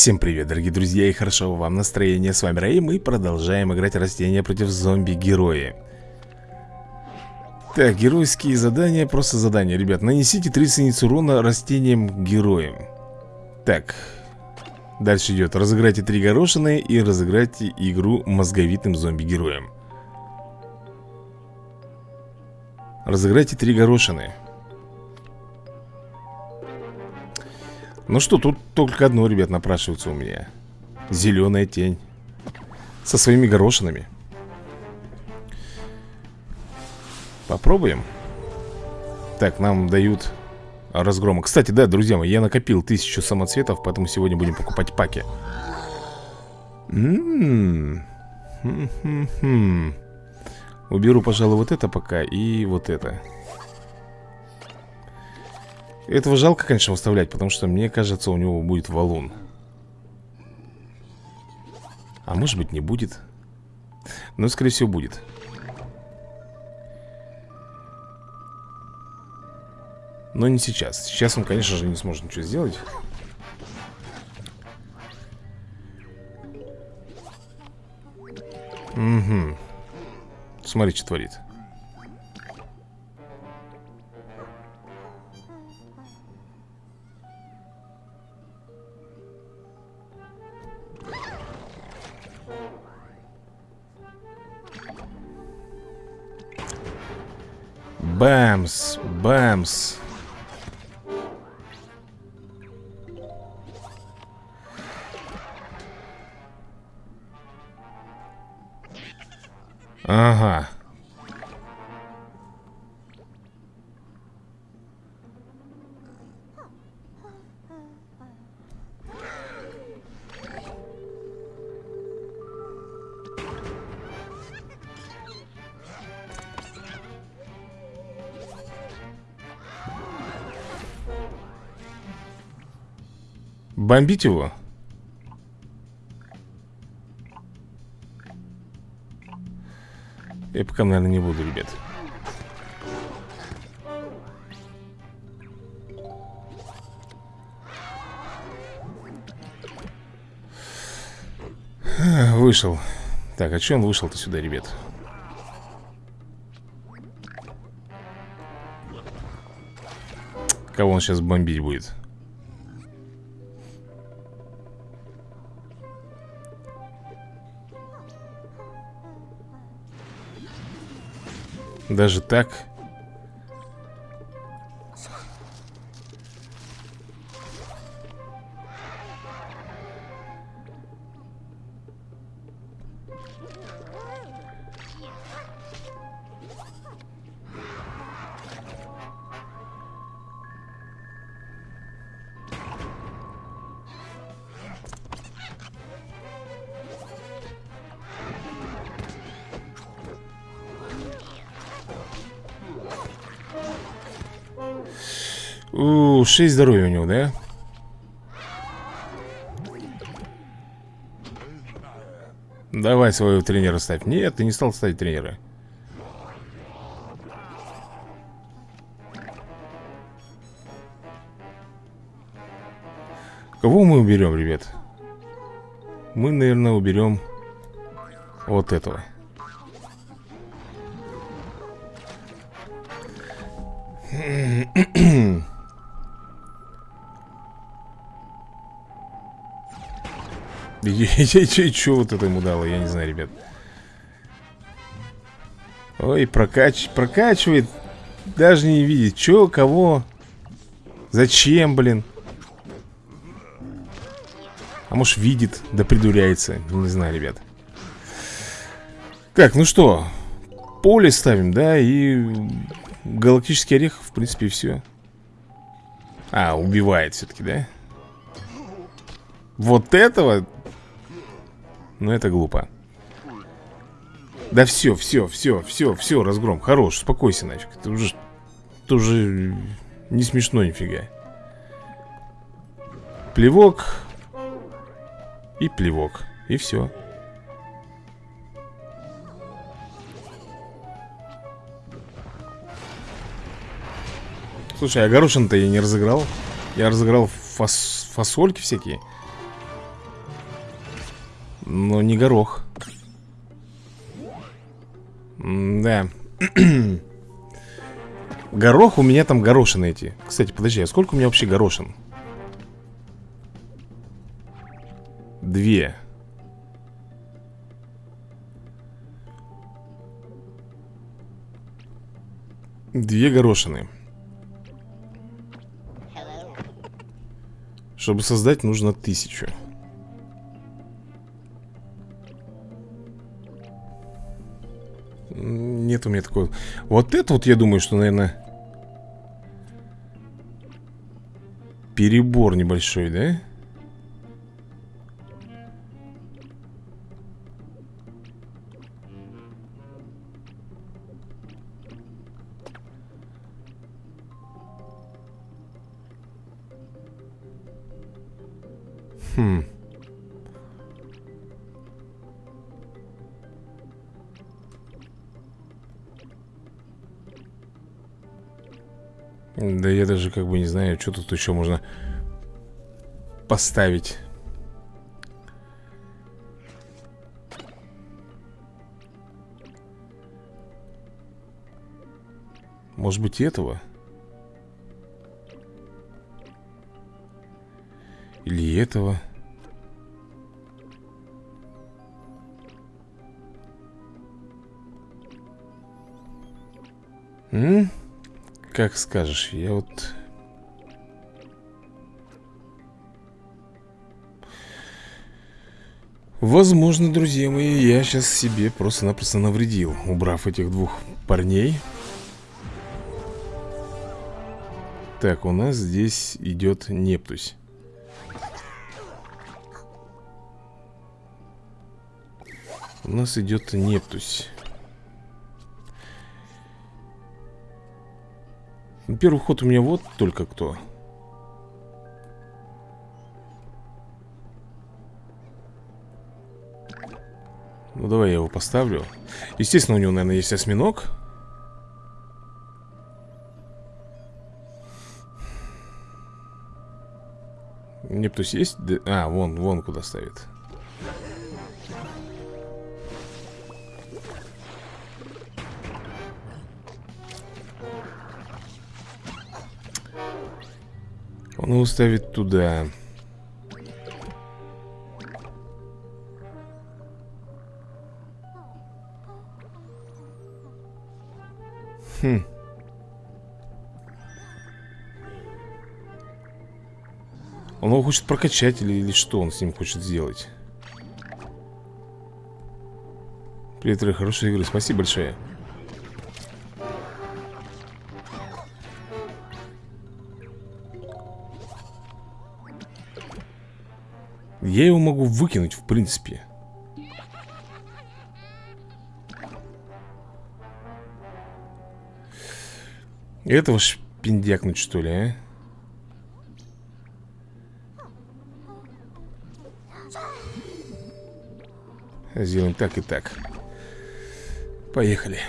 Всем привет, дорогие друзья, и хорошо вам настроение. С вами Рэй, мы продолжаем играть растения против зомби-герои. Так, геройские задания, просто задания, ребят. Нанесите 30 единиц урона растениям-героям. Так, дальше идет. Разыграйте три горошины и разыграйте игру мозговитым зомби-героем. Разыграйте три горошины. Ну что, тут только одно, ребят, напрашивается у меня. Зеленая тень. Со своими горошинами. Попробуем. Так, нам дают разгрома. Кстати, да, друзья мои, я накопил тысячу самоцветов Поэтому сегодня будем покупать паки. Уберу, пожалуй, вот это пока И вот это этого жалко, конечно, выставлять, потому что, мне кажется, у него будет валун. А может быть, не будет. Но, скорее всего, будет. Но не сейчас. Сейчас он, конечно же, не сможет ничего сделать. Угу. Смотри, что творит. Бэмс, бэмс. Ага. Бомбить его? Я пока, наверное, не буду, ребят Вышел Так, а что он вышел-то сюда, ребят? Кого он сейчас бомбить будет? Даже так? 6 здоровья у него, да? Давай своего тренера ставь Нет, ты не стал ставить тренера Кого мы уберем, ребят? Мы, наверное, уберем Вот этого Что вот это ему дало, я не знаю, ребят. Ой, прокач... прокачивает Даже не видит, что, кого Зачем, блин. А может видит, да придуряется Не знаю, ребят. Так, ну что Поле ставим, да, и Галактический орех, в принципе, все А, убивает все-таки, да? Вот этого но это глупо. Да все, все, все, все, все, разгром. Хорош, успокойся нафиг. Это уже, это уже не смешно нифига. Плевок И плевок. И все Слушай, а горошин-то я не разыграл. Я разыграл фас фасольки всякие Но не горох. М Да. Горох у меня там горошины эти. Кстати, подожди, а сколько у меня вообще горошин? Две. Две горошины. Чтобы создать, нужно тысячу Нет у меня такого Вот это вот я думаю, что, наверное Перебор небольшой, да? Хм. Да я даже как бы не знаю, что тут еще можно поставить. Может быть этого? Или этого? М? Как скажешь, я вот... Возможно, друзья мои, я сейчас себе просто-напросто навредил Убрав этих двух парней. Так, у нас здесь идет Нептусь. У нас идет Нептусь Первый ход у меня вот только кто. Ну давай я его поставлю. Естественно у него, наверное, есть осьминог. Нептус есть? А, вон, вон куда ставит Он его ставит туда. Хм. Он его хочет прокачать или, или что он с ним хочет сделать? Привет, хорошей игры, спасибо большое Я его могу выкинуть, в принципе. Этого шпиндякнуть, что ли, а? Сделаем так и так. Поехали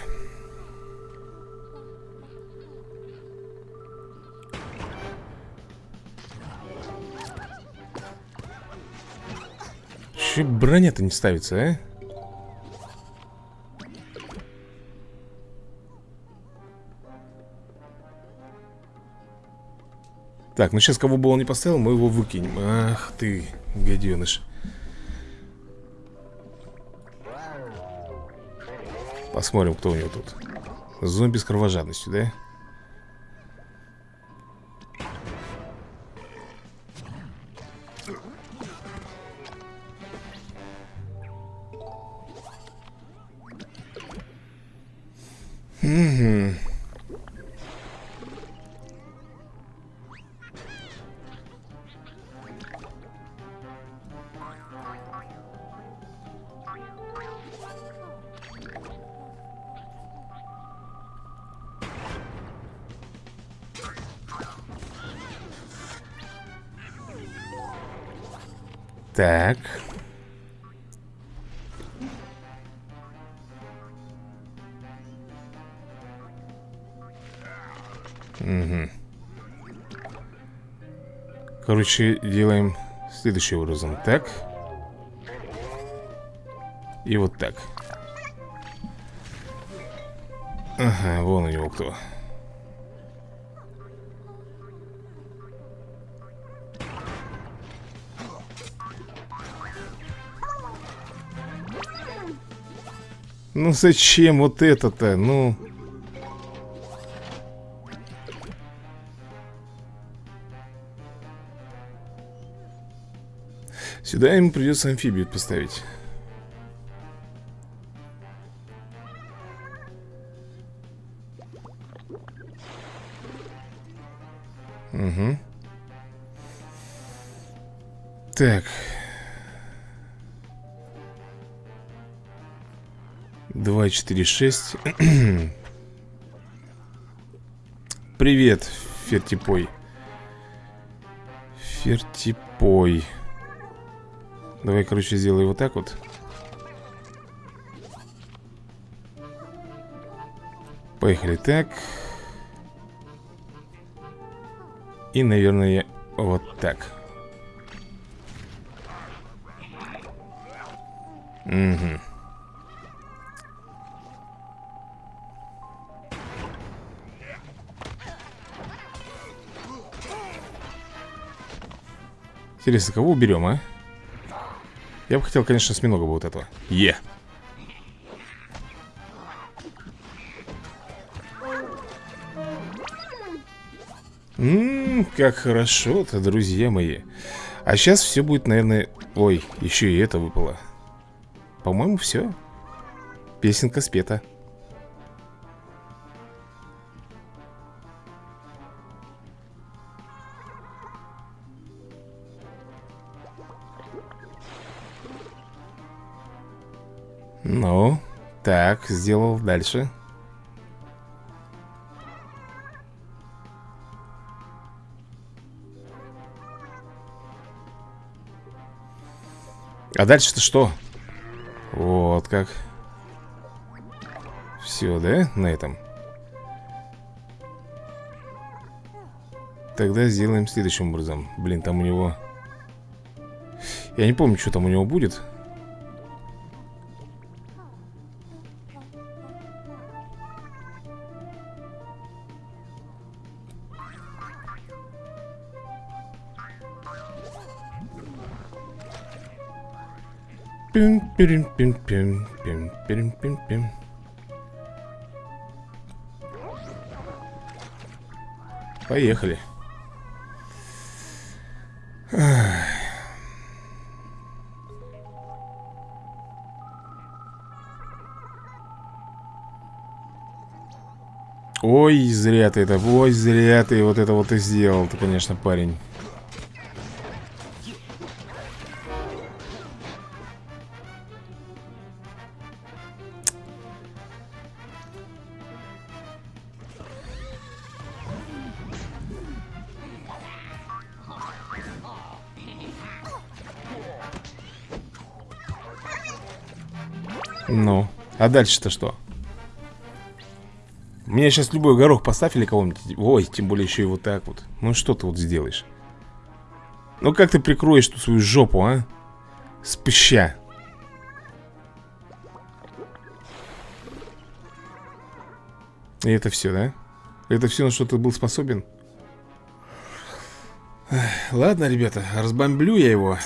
Че броня-то не ставится, а? Так, ну сейчас кого бы он не поставил, мы его выкинем Ах ты, гаденыш Посмотрим, кто у него тут Зомби с кровожадностью, да? Так. Угу. Короче, делаем следующим образом. Так. И вот так Ага, вон у него кто Ну зачем вот это-то? Ну... Сюда ему придется амфибию поставить. 4, 6 Привет, Фертипой. Фертипой. Давай, короче, сделай вот так вот. Поехали так. И, наверное, вот так. Угу Интересно, кого уберем, а? Я бы хотел, конечно, осьминога вот этого. Е. Ммм, как хорошо-то, друзья мои. А сейчас все будет, наверное... Ой, еще и это выпало. По-моему, все Песенка спета так, сделал дальше. А дальше-то что? Вот как. Все, да, на этом? Тогда сделаем следующим образом. Блин, там у него... Я не помню, что там у него будет. Пим, пим, пим, пим, пим, пим, пим. Поехали. Ой, зря ты это, ой, зря ты вот это вот и сделал, ты, конечно, парень. Ну, а дальше-то что? Мне сейчас любой горох поставь или кого-нибудь Ой, тем более еще и вот так вот Ну что ты вот сделаешь? Ну как ты прикроешь ту свою жопу, а? Спыща И это все, да? Это все, на что ты был способен? Ладно, ребята, разбомблю я его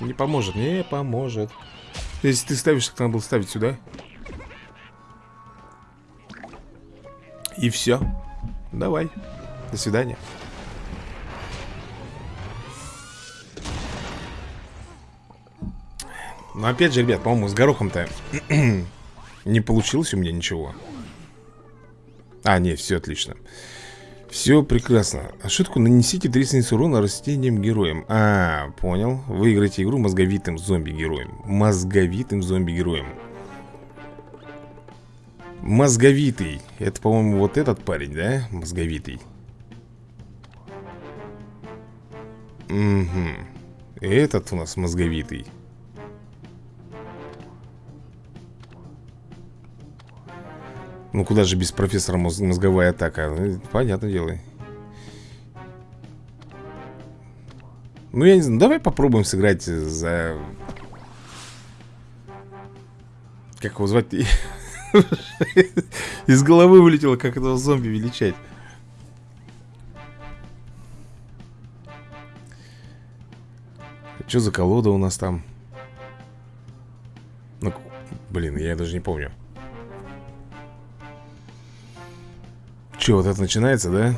Не поможет, не поможет если ты ставишь, так надо было ставить сюда. И все Давай. До свидания. Но опять же, ребят, по-моему, с горохом-то Не получилось у меня ничего. А, нет, все отлично все прекрасно. Такое? Нанесите 30 единиц урона растениям героям. А, понял. Выиграйте игру мозговитым зомби-героем. Мозговитым зомби-героем. Мозговитый. Это, по-моему, вот этот парень, да? Мозговитый. Угу. Этот у нас мозговитый. Ну куда же без профессора мозговая атака ну, Понятное дело Ну я не знаю, давай попробуем сыграть за Как его звать? Из головы вылетело, как этого зомби величать. Что за колода у нас там? Ну, блин, я даже не помню. Че, вот это начинается, да?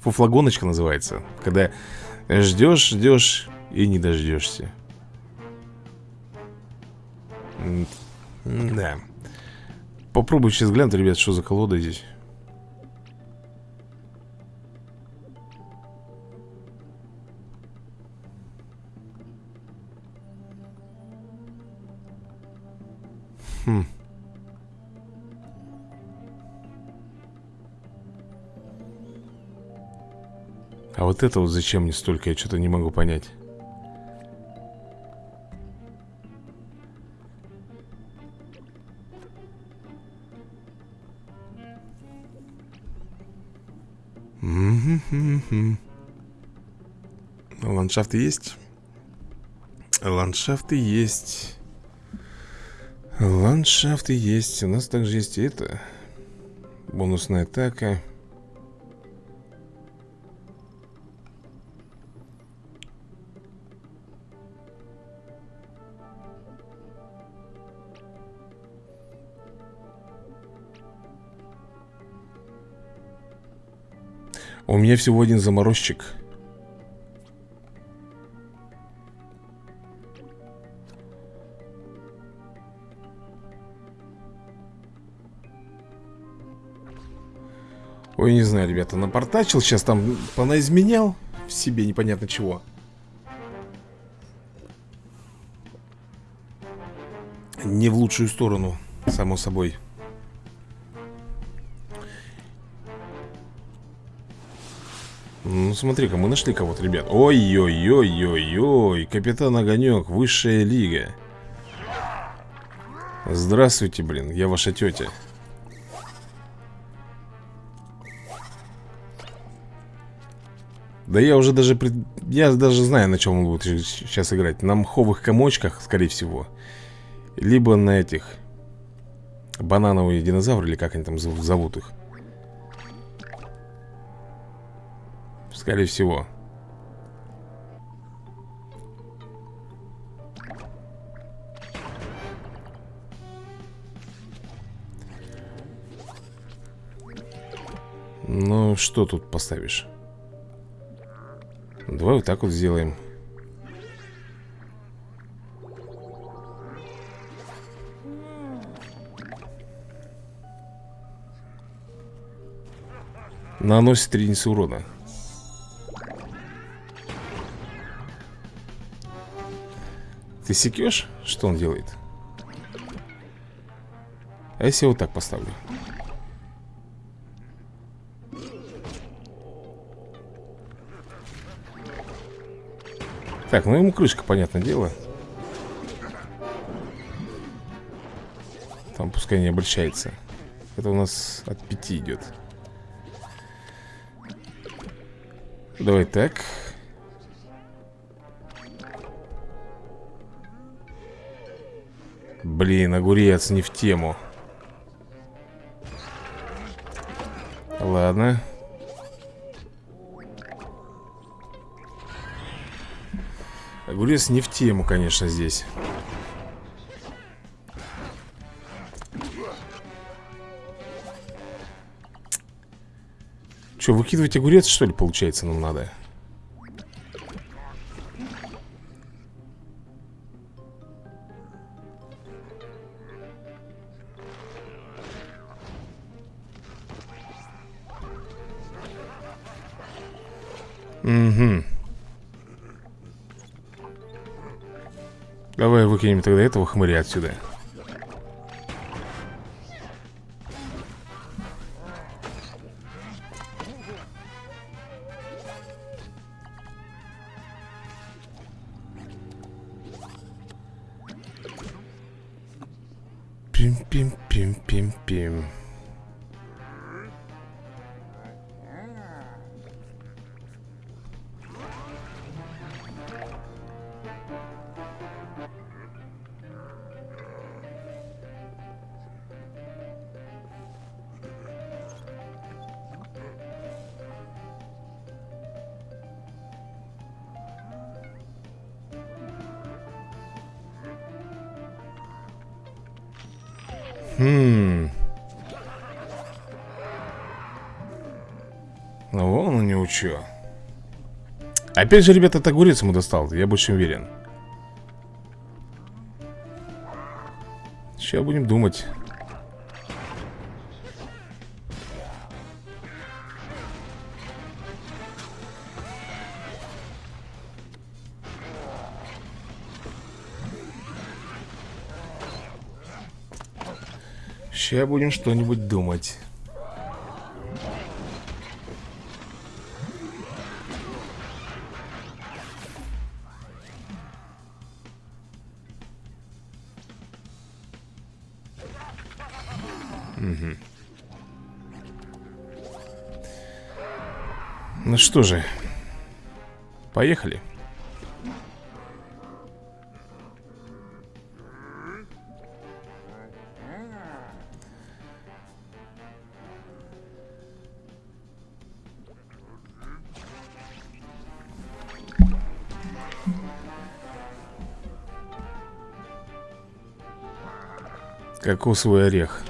Фуфлагоночка называется. Когда ждешь, ждешь и не дождешься. Да. Попробуй сейчас глянуть, ребят, что за колода здесь. Хм. А вот это вот зачем мне столько, я что-то не могу понять. Ландшафты есть? Ландшафты есть. Ландшафты есть. У нас также есть это. Бонусная атака. У меня всего один заморозчик. Ой, не знаю, ребята, напортачил Сейчас там понаизменял В себе непонятно чего. Не в лучшую сторону, само собой Ну, смотри-ка, мы нашли кого-то, ребят. Ой-ой-ой-ой-ой Капитан Огонек, высшая лига. Здравствуйте, блин, я ваша тетя. Да я уже даже... Пред... Я даже знаю, на чем он будет сейчас играть. На мховых комочках, скорее всего. Либо на этих Банановые динозавры, или как они там зовут их Скорее всего. Ну, что тут поставишь? Давай вот так вот сделаем. Наносит 3 единицы урона Ты секешь? Что он делает? А если я вот так поставлю? Так, ну ему крышка, понятное дело Там пускай не обольщается Это у нас от пяти идет Давай так Блин, огурец не в тему. Ладно. Огурец не в тему, конечно, здесь. Че, выкидывать огурец, что ли, получается, нам надо? Угу Давай выкинем тогда этого хмыря отсюда Опять же, ребята, это огурец ему достал, я больше уверен. Сейчас будем думать. Сейчас будем что-нибудь думать. Что же, поехали. Кокосовый орех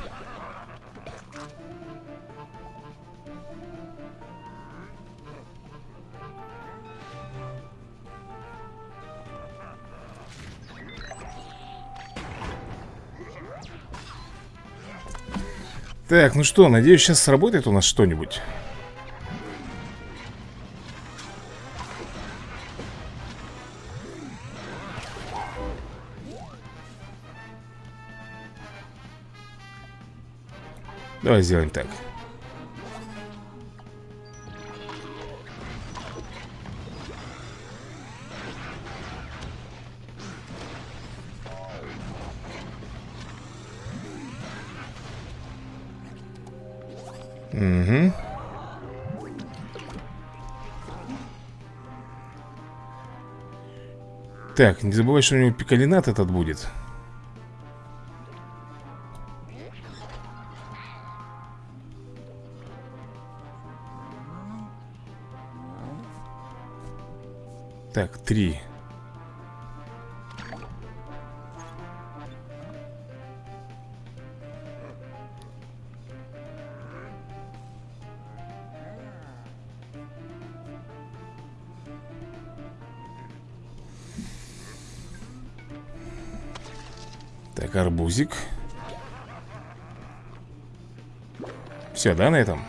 Так, ну что, надеюсь, сейчас сработает у нас что-нибудь. Давай сделаем так Так, не забывай, что у него пикалинат этот будет. Так, три арбузик Все, да, на этом?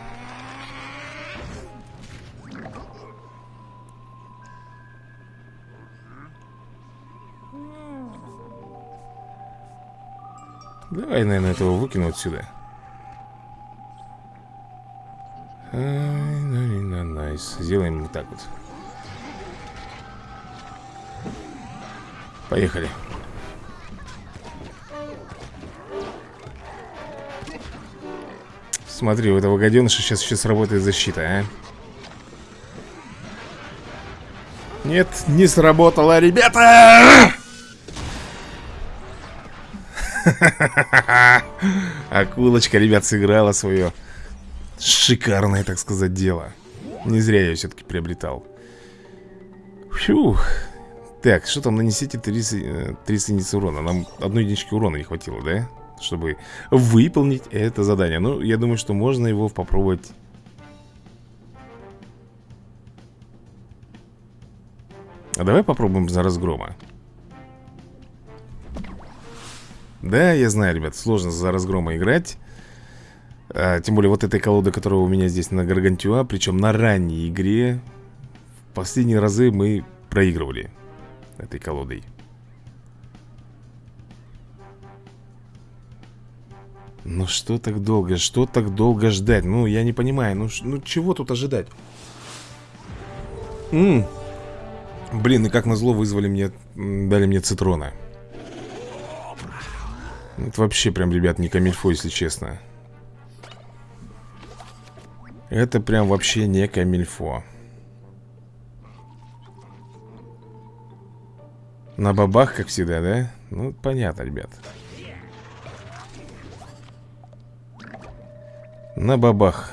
Давай, наверное, этого выкину отсюда. Nice. Сделаем вот так вот. Поехали Смотри, у этого гаденыша сейчас еще сработает защита, а? Нет, не сработало, ребята! Акулочка, ребят, сыграла свое шикарное, так сказать, дело. Не зря я ее все-таки приобретал. Фух Так, что там, нанесите 30, 30 единиц урона. Нам одной единички урона не хватило, да? Чтобы выполнить это задание. Ну, я думаю, что можно его попробовать. А давай попробуем за разгрома. Да, я знаю, ребят, сложно за разгрома играть. А, Тем более вот этой колоды, которая у меня здесь на Гаргантюа Причем на ранней игре. В последние разы мы проигрывали Этой колодой Ну что так долго? Что так долго ждать? Ну, я не понимаю. Ну, ну чего тут ожидать? М -м. Блин, и как назло вызвали мне... Дали мне цитрона. Это вообще прям, ребят, не камильфо, если честно. Это прям вообще не камильфо. На бабах, как всегда, да? Ну, понятно, ребят. На бабах.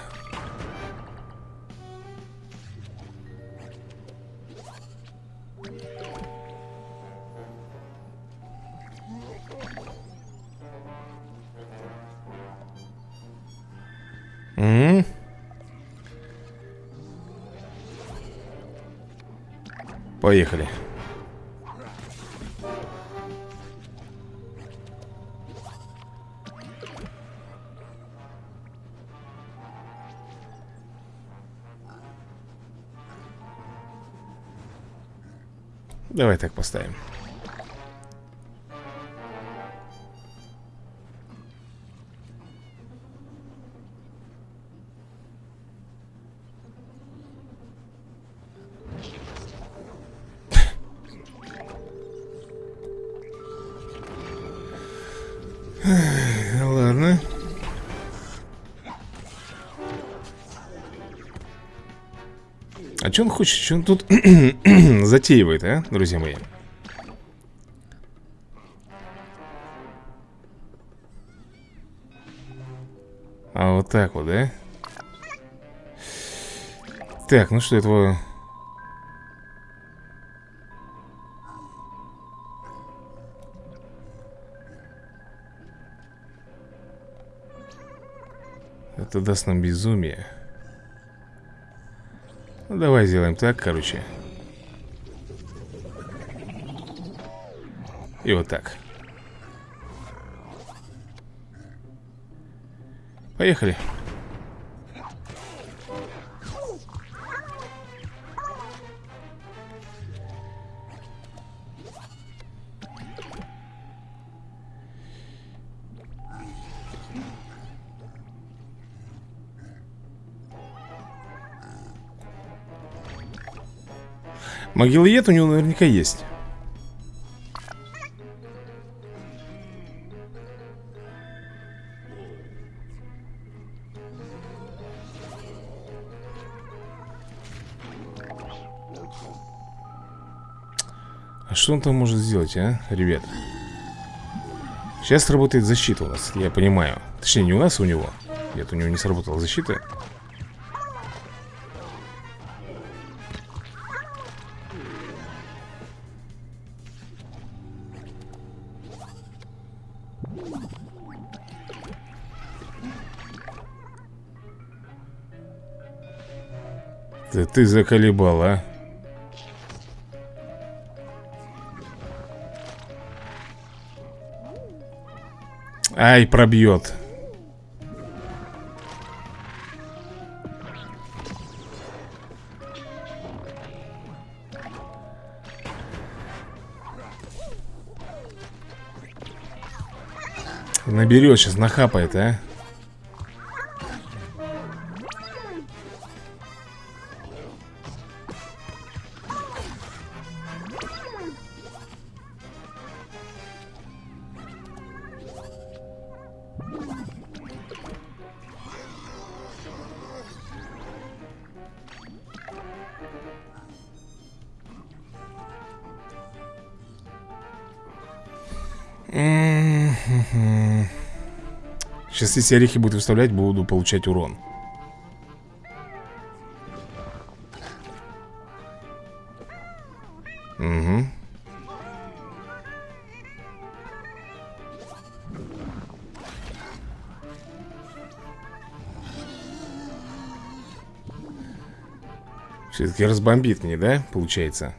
Угу. Поехали. Давай так поставим. А что он хочет? Что он тут затеивает, а, друзья мои? А вот так вот, да? Так, ну что, этого... Это даст нам безумие. Давай сделаем так, короче. И вот так. Поехали. Могилоед у него наверняка есть. А что он там может сделать, а, ребят? Сейчас работает защита у нас, я понимаю Точнее, не у нас, а у него Нет, у него не сработала защита ты заколебал, а? Ай, пробьет. Наберет сейчас, нахапает, а Если орехи будет выставлять, буду получать урон Угу Все-таки разбомбит мне, да, получается?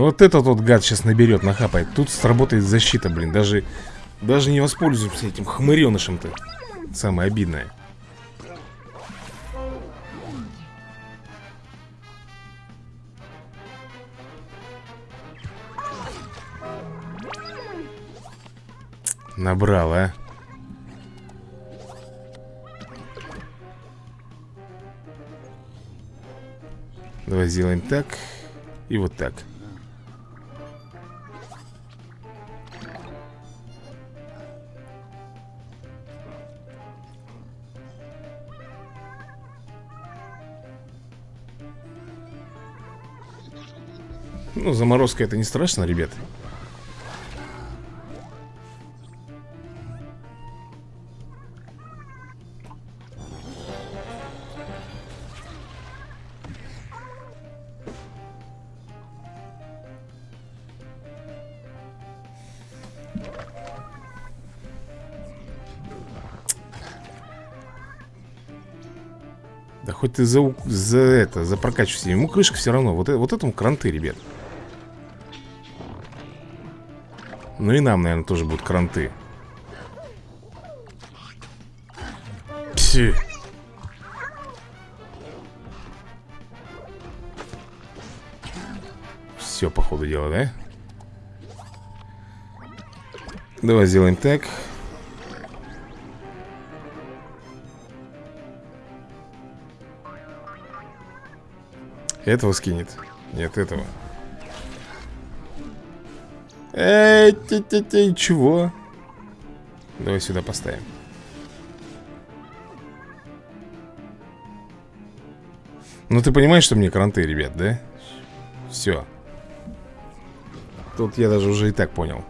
Вот этот вот гад сейчас наберет, нахапает. Тут сработает защита, блин Даже, даже не воспользуемся этим хмыренышем-то Самое обидное. Набрал, а? Давай сделаем так И вот так Ну, заморозка это не страшно, ребят Да хоть ты за, за это, за прокачивайся. Ему крышка все равно. Вот, вот этому кранты, ребят. Ну и нам, наверное, тоже будут кранты Пси. Все, по ходу дела, да? Давай сделаем так Этого скинет Нет, этого Эй, ты, ты, ты, чего? Давай сюда поставим Ну ты понимаешь, что мне кранты, ребят, да? Все Тут я даже уже и так понял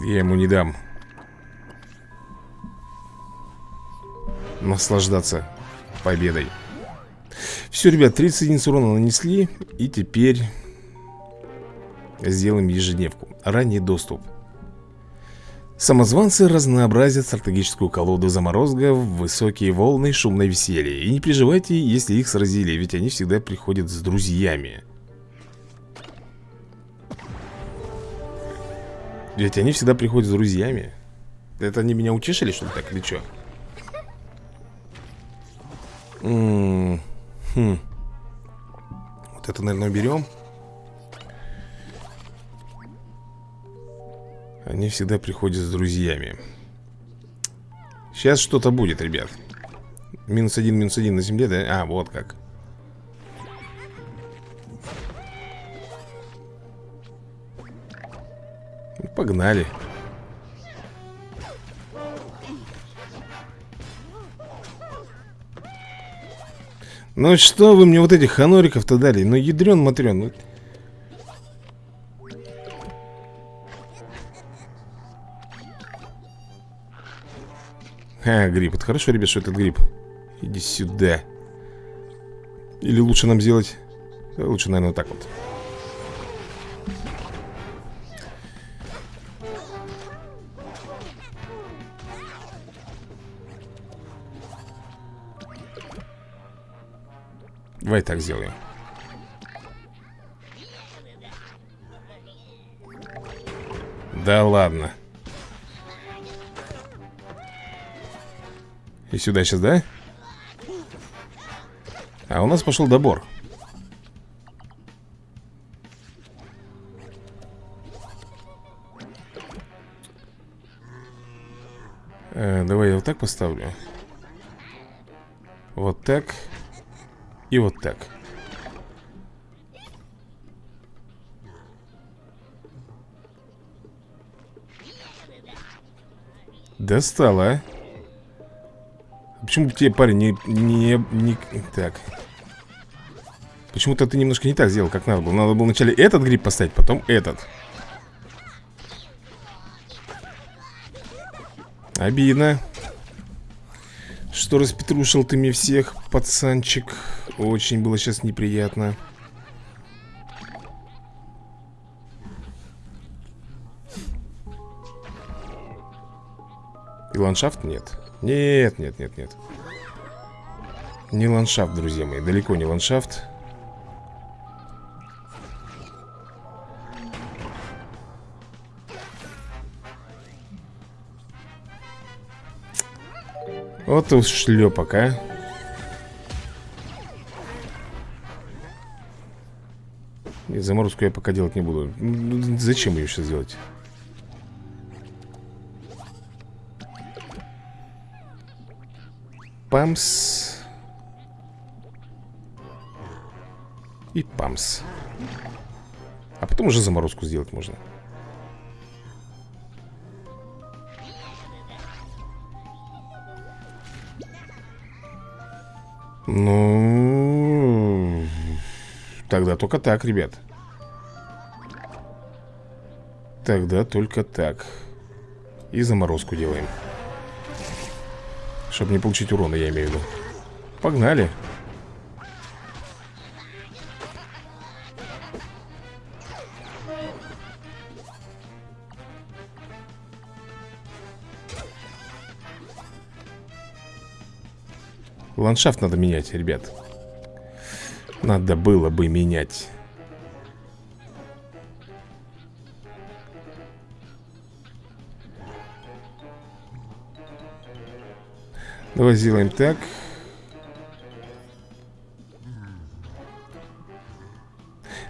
Я ему не дам Наслаждаться победой Все, ребят, 30 единиц урона нанесли И теперь Сделаем ежедневку Ранний доступ Самозванцы разнообразят стратегическую колоду заморозка в высокие волны шумное веселье. И не переживайте, если их сразили, ведь они всегда приходят с друзьями. Ведь они всегда приходят с друзьями. Это они меня утешили, что ли, так, или что? Хм. Вот это, наверное, берем. Они всегда приходят с друзьями Сейчас что-то будет, ребят Минус один, минус один на земле, да? А, вот как ну, Погнали Ну что вы мне вот этих ханориков-то дали? Ну ядрен матрен ну... А, гриб. Это хорошо, ребят, что этот гриб. Иди сюда. Или лучше нам сделать... Лучше, наверное, вот так вот. Давай так сделаем. Да ладно. И сюда сейчас, да? А у нас пошел добор э, Давай я вот так поставлю Вот так И вот так Достало, а Почему тебе, парень, не... не, не так. Почему-то ты немножко не так сделал, как надо было. Надо было вначале этот гриб поставить, потом этот. Обидно. Что распетрушил ты мне всех, пацанчик. Очень было сейчас неприятно. И ландшафт нет. Нет, нет, нет, нет. Не ландшафт, друзья мои, далеко не ландшафт. Вот уж шлепок, а. Заморозку я пока делать не буду. Зачем ее сейчас делать? Памс. И памс. А потом уже заморозку сделать можно. Ну... Тогда только так, ребят. Тогда только так. И заморозку делаем. Чтобы не получить урона, я имею в виду. Погнали. Ландшафт надо менять, ребят. Надо было бы менять. Давай сделаем так.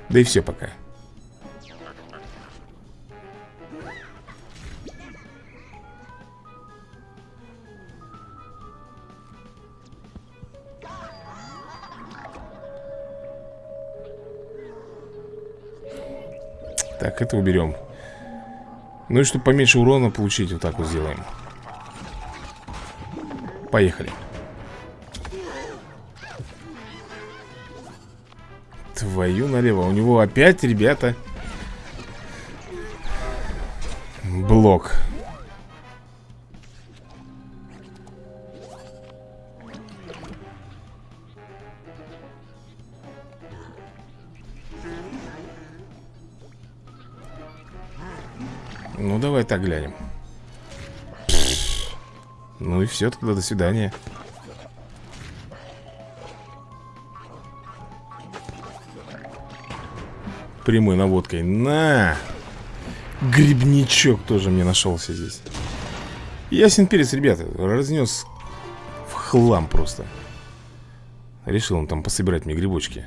Да и все пока. Так, это уберем. Ну и чтобы поменьше урона получить, вот так вот сделаем Поехали. Твою налево. У него опять, ребята. Блок. Ну, давай так глянем Ну и все, тогда до свидания. Прямой наводкой. На! Грибничок тоже мне нашелся здесь. Ясен перец, ребята Разнес в хлам просто. Решил он там пособирать мне грибочки.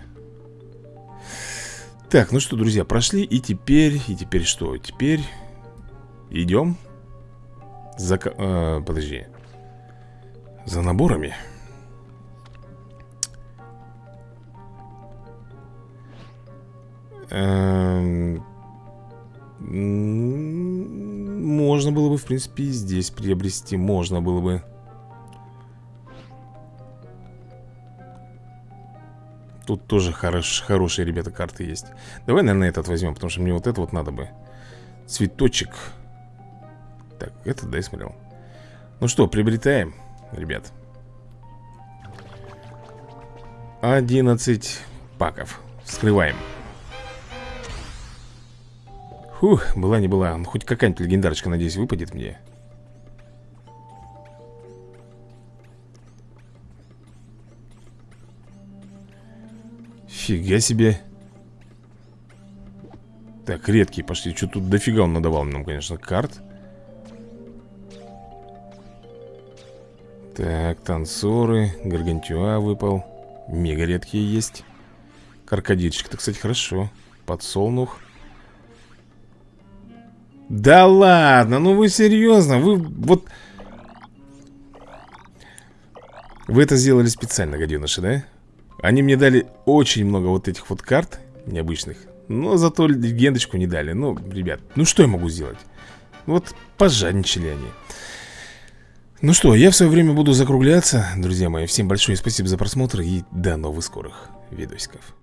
Так, ну что, друзья, прошли И теперь, и теперь что? Теперь идем За... Э, подожди За наборами. Эм, можно было бы, в принципе, и здесь приобрести. Можно было бы. Тут тоже хорош, хорошие, ребята, карты есть. Давай, наверное, этот возьмем Потому что мне вот это вот надо бы. Цветочек. Так, это, да, я смотрел. Ну что, приобретаем, ребят 11 паков Вскрываем Фух, была не была. Ну, хоть какая-нибудь легендарочка, надеюсь, выпадет мне. Фига себе. Так, редкие пошли. Что тут дофига он надавал нам, конечно, карт. Так, танцоры. Гаргантюа выпал. Мега редкие есть. Крокодильчик-то, кстати, хорошо. Подсолнух. Да ладно, ну вы серьезно? Вы вот... Вы это сделали специально, гаденыши, да? Они мне дали очень много вот этих вот карт необычных Но зато легендочку не дали Ну, ребят, ну что я могу сделать? Вот пожадничали они Ну что, я в свое время буду закругляться. Друзья мои, всем большое спасибо за просмотр И до новых скорых видосиков